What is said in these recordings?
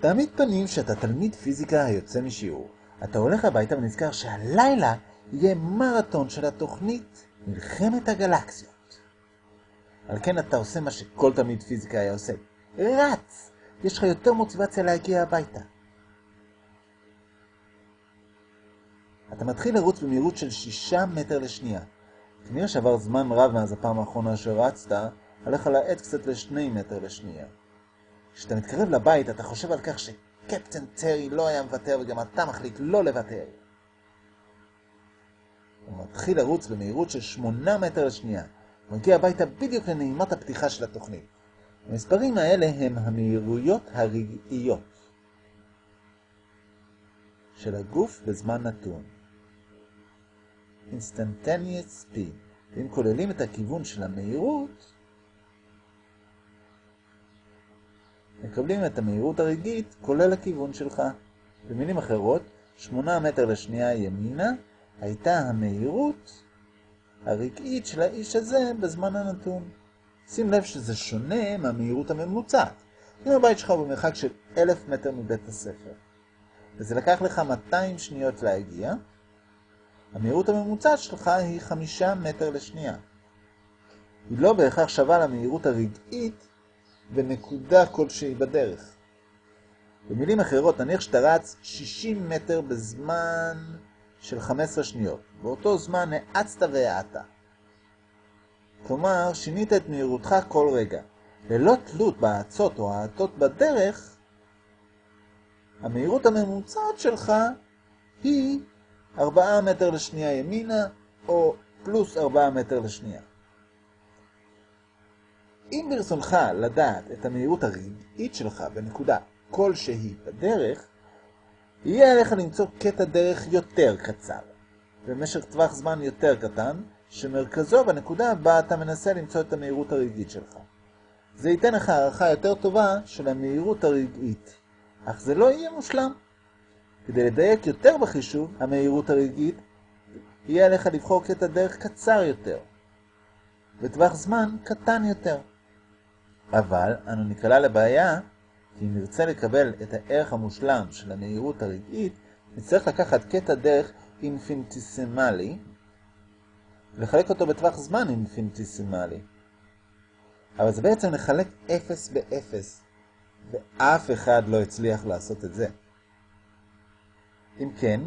תעמיד פנים שאתה תלמיד פיזיקה היוצא משיעור. אתה הולך הביתה ונזכר שהלילה יהיה מרתון של התוכנית מלחמת הגלקסיות. על כן אתה עושה מה שכל תלמיד פיזיקה היה עושה. רץ! יש לך יותר מוטיבציה להגיע הביתה. אתה מתחיל לרוץ במהירות של 6 מטר לשנייה. כנראה שעבר זמן רב מאז הפעם האחרונה שרצת, עליך להאט קצת ל-2 מטר לשנייה. כשאתה מתקרב לבית, אתה חושב על כך שקפטן טרי לא היה מוותר וגם אתה מחליט לא לוותר. הוא מתחיל לרוץ במהירות של 8 מטר לשנייה. הוא מגיע הביתה בדיוק לנעימת הפתיחה של התוכנית. המספרים האלה הם המהירויות הרגעיות של הגוף בזמן נתון. Instantaneous Speed. ואם כוללים את הכיוון של המהירות, מקבלים את המהירות הרגעית כולל הכיוון שלך. במילים אחרות, 8 מטר לשנייה ימינה הייתה המהירות הרגעית של האיש הזה בזמן הנתון. שים לב שזה שונה מהמהירות הממוצעת. אם הבית שלך הוא במרחק של 1,000 מטר מבית הספר, וזה לקח לך 200 שניות להגיע, המהירות הממוצעת שלך היא 5 מטר לשנייה. היא לא בהכרח שווה למהירות הרגעית בנקודה כלשהי בדרך. במילים אחרות, נניח שאתה רץ 60 מטר בזמן של 15 שניות. באותו זמן האצת והאטת. כלומר, שינית את מהירותך כל רגע. ללא תלות בהאצות או האטות בדרך, המהירות הממוצעת שלך היא 4 מטר לשנייה ימינה, או פלוס 4 מטר לשנייה. אם ברצונך לדעת את המהירות הרגעית שלך בנקודה כלשהי בדרך, יהיה עליך למצוא קטע דרך יותר קצר, במשך טווח זמן יותר קטן, שמרכזו בנקודה בה אתה מנסה למצוא את המהירות הרגעית שלך. זה ייתן לך הערכה יותר טובה של המהירות הרגעית, אך זה לא יהיה מושלם. כדי לדייק יותר בחישוב המהירות הרגעית, יהיה עליך לבחור קטע דרך קצר יותר, בטווח זמן קטן יותר. אבל אנו נקלע לבעיה, כי אם נרצה לקבל את הערך המושלם של המהירות הרגעית, נצטרך לקחת קטע דרך אינפיניטיסימלי, ולחלק אותו בטווח זמן אינפיניטיסימלי. אבל זה בעצם לחלק 0 ב-0, ואף אחד לא הצליח לעשות את זה. אם כן,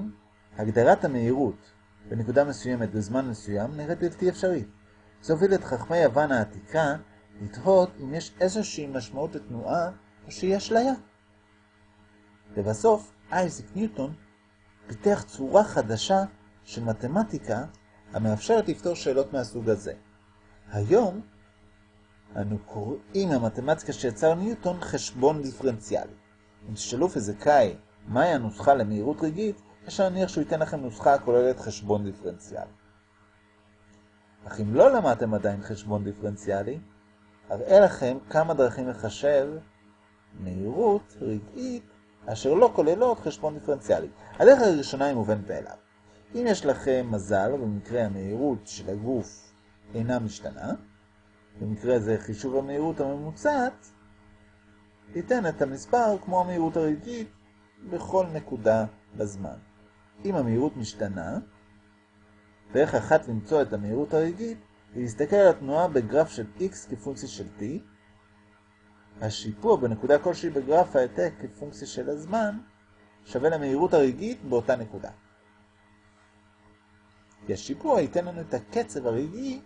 הגדרת המהירות בנקודה מסוימת בזמן מסוים נראית בלתי אפשרית. זה הוביל את חכמי יוון העתיקה לתהות אם יש איזושהי משמעות לתנועה או שהיא אשליה. לבסוף, אייזיק ניוטון פיתח צורה חדשה של מתמטיקה המאפשרת לפתור שאלות מהסוג הזה. היום אנו קוראים למתמטיקה שיצר ניוטון חשבון דיפרנציאלי. אם תשאלו פיזיקאי מהי הנוסחה למהירות רגעית, יש להניח שהוא ייתן לכם נוסחה הכוללת חשבון דיפרנציאלי. אך אם לא למדתם עדיין חשבון דיפרנציאלי, אראה לכם כמה דרכים לחשב מהירות רגעית אשר לא כוללות חשבון דיפרנציאלי. הדרך הראשונה היא מובנת מאליו. אם יש לכם מזל, במקרה המהירות של הגוף אינה משתנה, במקרה זה חישוב המהירות הממוצעת, ייתן את המספר כמו המהירות הרגעית בכל נקודה בזמן. אם המהירות משתנה, דרך אחת למצוא את המהירות הרגעית להסתכל על התנועה בגרף של x כפונקציה של t, השיפוע בנקודה כלשהי בגרף העתק כפונקציה של הזמן שווה למהירות הרגעית באותה נקודה. כי השיפוע ייתן לנו את הקצב הרגעי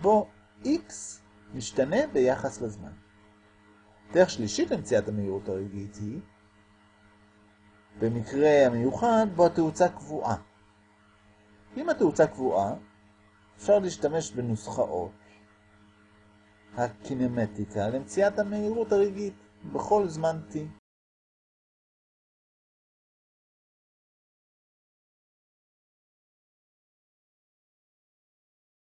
בו x משתנה ביחס לזמן. דרך שלישית למציאת המהירות הרגעית היא במקרה המיוחד בו התאוצה קבועה. אם התאוצה קבועה, אפשר להשתמש בנוסחאות הקינמטיקה למציאת המהירות הרגעית בכל זמן t.